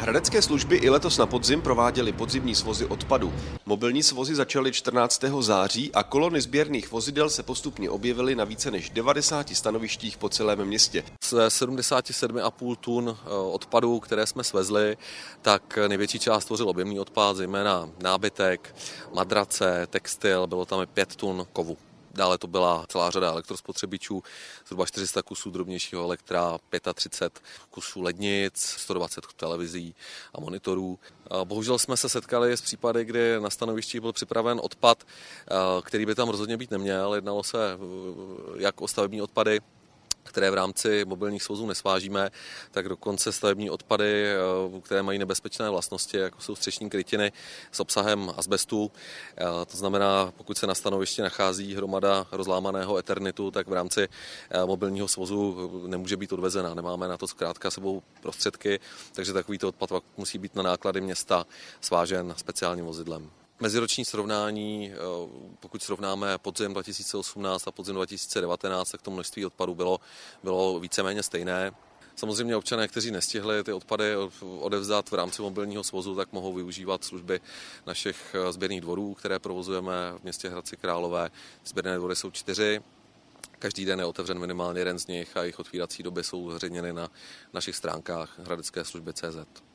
Hradecké služby i letos na podzim prováděly podzimní svozy odpadu. Mobilní svozy začaly 14. září a kolony sběrných vozidel se postupně objevily na více než 90 stanovištích po celém městě. Z 77,5 tun eh, odpadů, které jsme svezli, tak největší část tvořil objemný odpad, zejména nábytek, madrace, textil, bylo tam i 5 tun kovu. Dále to byla celá řada elektrospotřebičů, zhruba 400 kusů drobnějšího elektra, 35 kusů lednic, 120 televizí a monitorů. Bohužel jsme se setkali s případy, kdy na stanovišti byl připraven odpad, který by tam rozhodně být neměl. Jednalo se jak o stavební odpady, které v rámci mobilních svozů nesvážíme, tak dokonce stavební odpady, eh, které mají nebezpečné vlastnosti, jako jsou střešní krytiny s obsahem asbestu. Eh, to znamená, pokud se na stanovišti nachází hromada rozlámaného eternitu, tak v rámci eh, mobilního svozu nemůže být odvezena. Nemáme na to zkrátka sebou prostředky, takže takovýto odpad musí být na náklady města svážen speciálním vozidlem. Meziroční srovnání, eh, pokud srovnáme podzim 2018 a podzim 2019, tak to množství odpadů bylo, bylo víceméně stejné. Samozřejmě občané, kteří nestihli ty odpady odevzdat v rámci mobilního svozu, tak mohou využívat služby našich eh, sběrných dvorů, které provozujeme v městě Hradci Králové. Sběrné dvory jsou čtyři, Každý den je otevřen minimálně jeden z nich a jejich otvírací doby jsou zveřejněny na našich stránkách hradecké služby CZ.